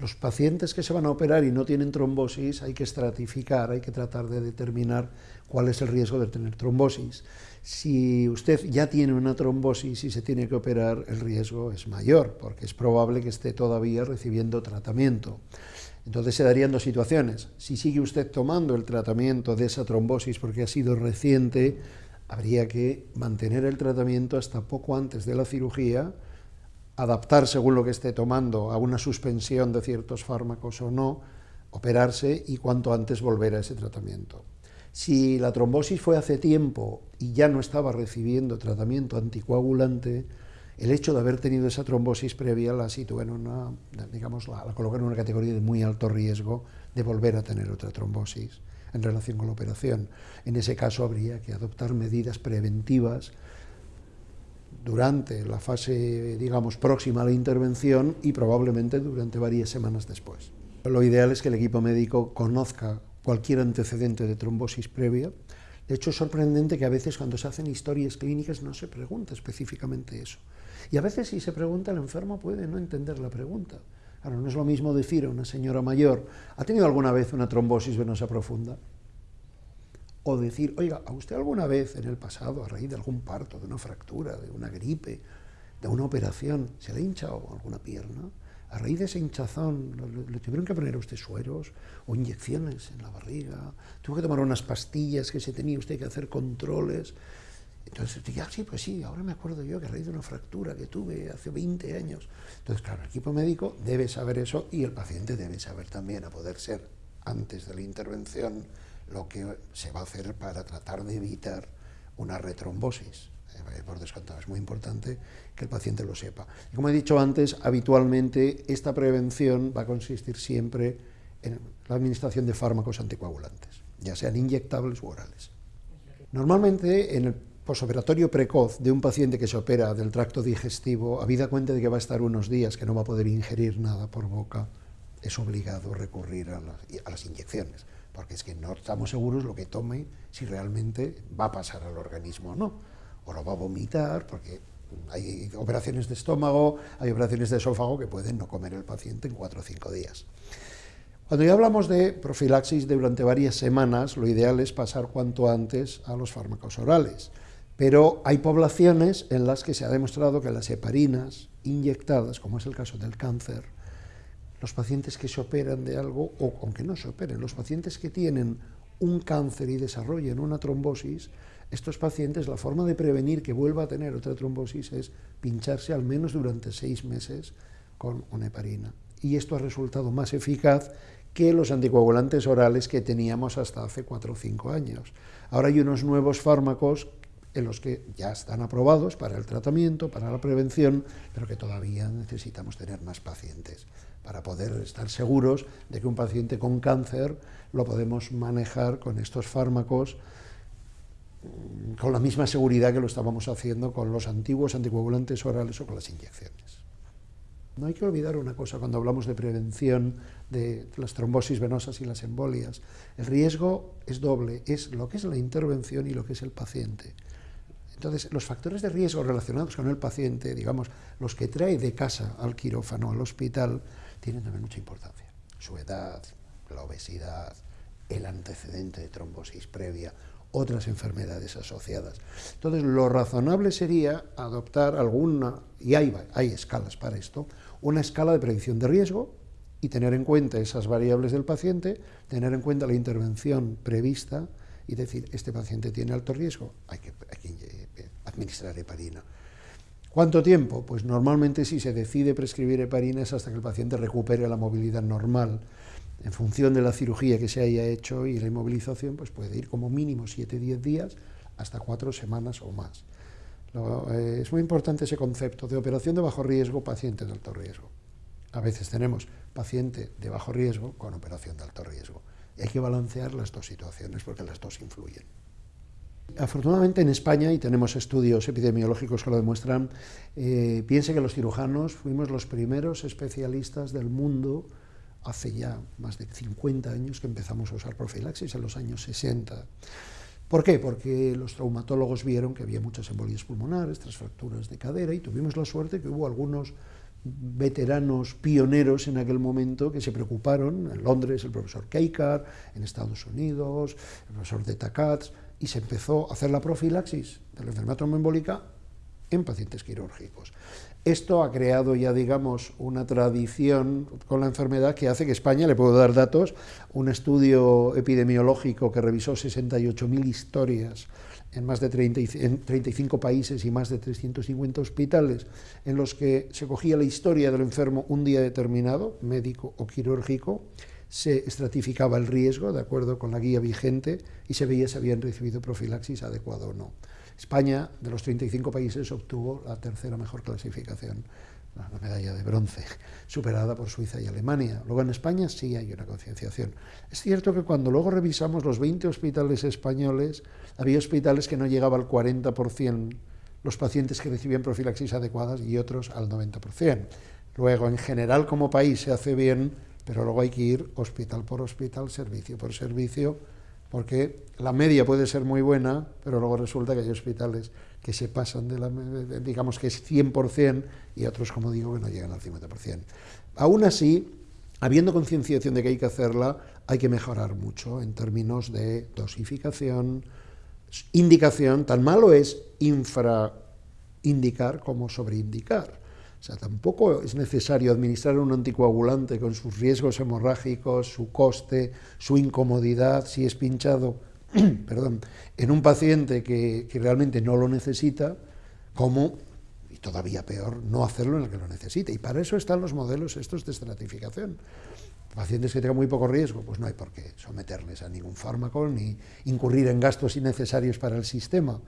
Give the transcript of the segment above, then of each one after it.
Los pacientes que se van a operar y no tienen trombosis hay que estratificar, hay que tratar de determinar cuál es el riesgo de tener trombosis. Si usted ya tiene una trombosis y se tiene que operar, el riesgo es mayor, porque es probable que esté todavía recibiendo tratamiento. Entonces se darían dos situaciones. Si sigue usted tomando el tratamiento de esa trombosis porque ha sido reciente, habría que mantener el tratamiento hasta poco antes de la cirugía, adaptar según lo que esté tomando a una suspensión de ciertos fármacos o no, operarse y cuanto antes volver a ese tratamiento. Si la trombosis fue hace tiempo y ya no estaba recibiendo tratamiento anticoagulante, el hecho de haber tenido esa trombosis previa la sitúa en una, digamos, la, coloca en una categoría de muy alto riesgo de volver a tener otra trombosis en relación con la operación. En ese caso habría que adoptar medidas preventivas durante la fase, digamos, próxima a la intervención y probablemente durante varias semanas después. Lo ideal es que el equipo médico conozca cualquier antecedente de trombosis previa. De hecho, es sorprendente que a veces cuando se hacen historias clínicas no se pregunta específicamente eso. Y a veces si se pregunta, el enfermo puede no entender la pregunta. Ahora, no es lo mismo decir a una señora mayor, ¿ha tenido alguna vez una trombosis venosa profunda? O decir, oiga, ¿a usted alguna vez en el pasado, a raíz de algún parto, de una fractura, de una gripe, de una operación, se le ha hinchado alguna pierna? A raíz de esa hinchazón, ¿le, tuvieron que poner a usted sueros o inyecciones en la barriga? ¿Tuvo que tomar unas pastillas que se tenía usted que hacer controles? Entonces, ah, sí, pues sí, ahora me acuerdo yo que a raíz de una fractura que tuve hace 20 años. Entonces, claro, el equipo médico debe saber eso y el paciente debe saber también, a poder ser antes de la intervención, lo que se va a hacer para tratar de evitar una retrombosis. Eh, por descontado, es muy importante que el paciente lo sepa. Y como he dicho antes, habitualmente esta prevención va a consistir siempre en la administración de fármacos anticoagulantes, ya sean inyectables u orales. Normalmente en el posoperatorio precoz de un paciente que se opera del tracto digestivo, habida cuenta de que va a estar unos días que no va a poder ingerir nada por boca, es obligado recurrir a las inyecciones porque es que no estamos seguros lo que tome, si realmente va a pasar al organismo o no, o lo va a vomitar, porque hay operaciones de estómago, hay operaciones de esófago que pueden no comer el paciente en cuatro o cinco días. Cuando ya hablamos de profilaxis durante varias semanas, lo ideal es pasar cuanto antes a los fármacos orales, pero hay poblaciones en las que se ha demostrado que las heparinas inyectadas, como es el caso del cáncer, los pacientes que se operan de algo, o aunque no se operen, los pacientes que tienen un cáncer y desarrollen una trombosis, estos pacientes, la forma de prevenir que vuelva a tener otra trombosis es pincharse al menos durante seis meses con una heparina. Y esto ha resultado más eficaz que los anticoagulantes orales que teníamos hasta hace cuatro o cinco años. Ahora hay unos nuevos fármacos en los que ya están aprobados para el tratamiento, para la prevención, pero que todavía necesitamos tener más pacientes para poder estar seguros de que un paciente con cáncer lo podemos manejar con estos fármacos mm, con la misma seguridad que lo estábamos haciendo con los antiguos anticoagulantes orales o con las inyecciones. No hay que olvidar una cosa cuando hablamos de prevención de las trombosis venosas y las embolias. El riesgo es doble, es lo que es la intervención y lo que es el paciente. Entonces, los factores de riesgo relacionados con el paciente, digamos, los que trae de casa al quirófano, al hospital, tienen también mucha importancia. Su edad, la obesidad, el antecedente de trombosis previa, otras enfermedades asociadas. Entonces, lo razonable sería adoptar alguna, y hay, escalas para esto, una escala de predicción de riesgo y tener en cuenta esas variables del paciente, tener en cuenta la intervención prevista y decir, este paciente tiene alto riesgo, hay que, hay que administrar heparina. ¿Cuánto tiempo? Pues normalmente si se decide prescribir heparina es hasta que el paciente recupere la movilidad normal. En función de la cirugía que se haya hecho y la inmovilización, pues puede ir como mínimo 7-10 días hasta 4 semanas o más. Eh, es muy importante ese concepto de operación de bajo riesgo, paciente de alto riesgo. A veces tenemos paciente de bajo riesgo con operación de alto riesgo. Hay que balancear las dos situaciones porque las dos influyen. Afortunadamente en España, y tenemos estudios epidemiológicos que lo demuestran, eh, piense que los cirujanos fuimos los primeros especialistas del mundo hace ya más de 50 años que empezamos a usar profilaxis, en los años 60. ¿Por qué? Porque los traumatólogos vieron que había muchas embolias pulmonares, tras fracturas de cadera, y tuvimos la suerte que hubo algunos veteranos pioneros en aquel momento que se preocuparon, en Londres el profesor Keikar, en Estados Unidos, el profesor de Takats, y se empezó a hacer la profilaxis de la enfermedad tromboembólica en pacientes quirúrgicos. Esto ha creado ya, digamos, una tradición con la enfermedad que hace que España, le puedo dar datos, un estudio epidemiológico que revisó 68.000 historias en más de 35 países y más de 350 hospitales, en los que se cogía la historia del enfermo un día determinado, médico o quirúrgico, se estratificaba el riesgo de acuerdo con la guía vigente y se veía si habían recibido profilaxis adecuado o no. España, de los 35 países, obtuvo la tercera mejor clasificación, la medalla de bronce, superada por Suiza y Alemania. Luego en España sí hay una concienciación. Es cierto que cuando luego revisamos los 20 hospitales españoles, había hospitales que no llegaba al 40% los pacientes que recibían profilaxis adecuadas y otros al 90%. Luego, en general, como país se hace bien, pero luego hay que ir hospital por hospital, servicio por servicio, porque la media puede ser muy buena, pero luego resulta que hay hospitales que se pasan de la, digamos que es 100%, y otros, como digo, que no llegan al 50%. Aún así, habiendo concienciación de que hay que hacerla, hay que mejorar mucho en términos de dosificación, indicación, tan malo es infraindicar como sobreindicar. Sea, tampoco es necesario administrar un anticoagulante con sus riesgos hemorrágicos, su coste, su incomodidad, si es pinchado perdón, en un paciente que, que, realmente no lo necesita, como, y todavía peor, no hacerlo en el que lo necesita. Y para eso están los modelos estos de estratificación. Pacientes que tengan muy poco riesgo, pues no hay por qué someterles a ningún fármaco ni incurrir en gastos innecesarios para el sistema.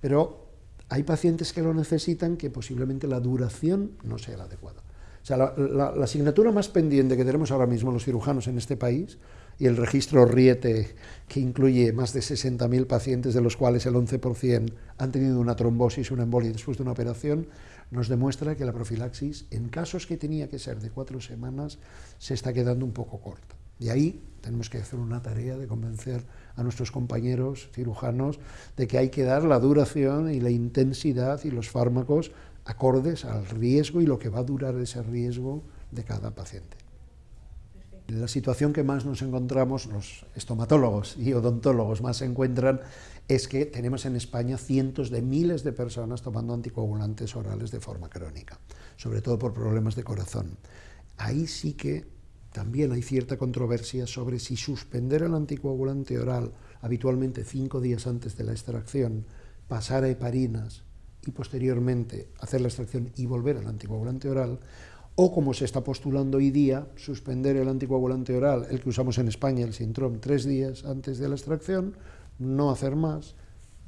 Pero hay pacientes que lo necesitan que posiblemente la duración no sea la adecuada. O sea, la, asignatura más pendiente que tenemos ahora mismo los cirujanos en este país, y el registro RIETE, que incluye más de 60.000 pacientes, de los cuales el 11% han tenido una trombosis, una embolia después de una operación, nos demuestra que la profilaxis, en casos que tenía que ser de cuatro semanas, se está quedando un poco corta. Y ahí tenemos que hacer una tarea de convencer a nuestros compañeros cirujanos de que hay que dar la duración y la intensidad y los fármacos acordes al riesgo y lo que va a durar ese riesgo de cada paciente. La situación que más nos encontramos, los estomatólogos y odontólogos más se encuentran, es que tenemos en España cientos de miles de personas tomando anticoagulantes orales de forma crónica, sobre todo por problemas de corazón. Ahí sí que también hay cierta controversia sobre si suspender el anticoagulante oral habitualmente cinco días antes de la extracción, pasar a heparinas y posteriormente hacer la extracción y volver al anticoagulante oral, o como se está postulando hoy día, suspender el anticoagulante oral, el que usamos en España, el Sintrom, tres días antes de la extracción, no hacer más,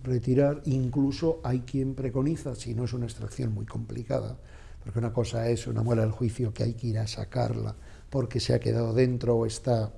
retirar, incluso hay quien preconiza, si no es una extracción muy complicada, porque una cosa es una muela del juicio que hay que ir a sacarla porque se ha quedado dentro o está,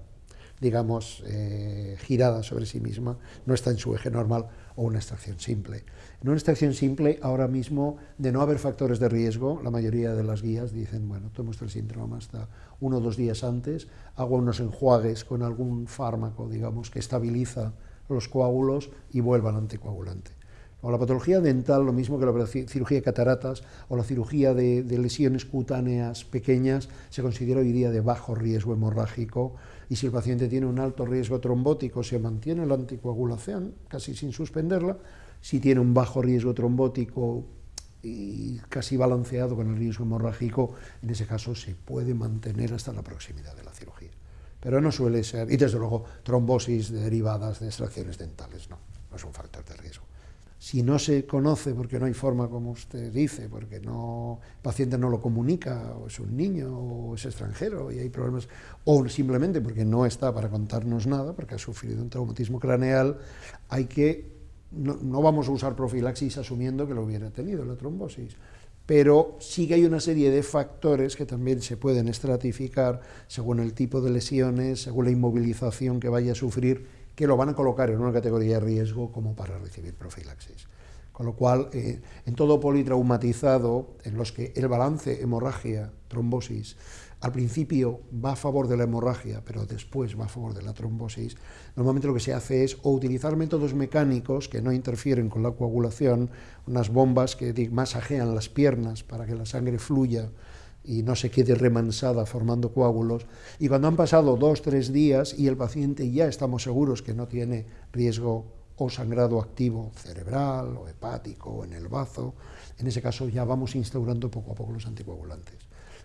digamos, eh, girada sobre sí misma, no está en su eje normal, o una extracción simple. En una extracción simple, ahora mismo, de no haber factores de riesgo, la mayoría de las guías dicen, bueno, tomo el síndrome hasta uno o dos días antes, hago unos enjuagues con algún fármaco, digamos, que estabiliza los coágulos y vuelva al anticoagulante. O la patología dental, lo mismo que la cirugía de cataratas o la cirugía de, lesiones cutáneas pequeñas, se considera hoy día de bajo riesgo hemorrágico y si el paciente tiene un alto riesgo trombótico, se mantiene la anticoagulación casi sin suspenderla. Si tiene un bajo riesgo trombótico y casi balanceado con el riesgo hemorrágico, en ese caso se puede mantener hasta la proximidad de la cirugía. Pero no suele ser, y desde luego trombosis derivadas de extracciones dentales, no, no es un factor de riesgo si no se conoce porque no hay forma, como usted dice, porque no, el paciente no lo comunica, o es un niño, o es extranjero, y hay problemas, o simplemente porque no está para contarnos nada, porque ha sufrido un traumatismo craneal, hay que, no, no vamos a usar profilaxis asumiendo que lo hubiera tenido, la trombosis, pero sí que hay una serie de factores que también se pueden estratificar según el tipo de lesiones, según la inmovilización que vaya a sufrir que lo van a colocar en una categoría de riesgo como para recibir profilaxis. Con lo cual, eh, en todo politraumatizado, en los que el balance hemorragia, trombosis, al principio va a favor de la hemorragia, pero después va a favor de la trombosis, normalmente lo que se hace es o utilizar métodos mecánicos que no interfieren con la coagulación, unas bombas que masajean las piernas para que la sangre fluya y no se quede remansada formando coágulos. Y cuando han pasado dos, tres días y el paciente ya estamos seguros que no tiene riesgo o sangrado activo cerebral o hepático o en el bazo, en ese caso ya vamos instaurando poco a poco los anticoagulantes.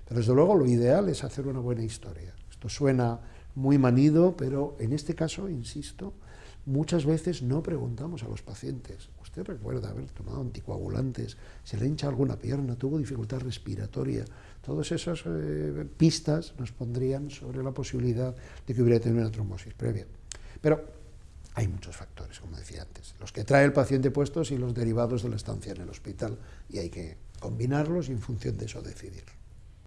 Pero desde luego lo ideal es hacer una buena historia. Esto suena muy manido, pero en este caso, insisto, muchas veces no preguntamos a los pacientes. ¿Usted recuerda haber tomado anticoagulantes? ¿Se le hincha alguna pierna? ¿Tuvo dificultad respiratoria? Todas esas eh, pistas nos pondrían sobre la posibilidad de que hubiera tenido una trombosis previa. Pero hay muchos factores, como decía antes, los que trae el paciente puestos y los derivados de la estancia en el hospital, y hay que combinarlos y en función de eso decidir.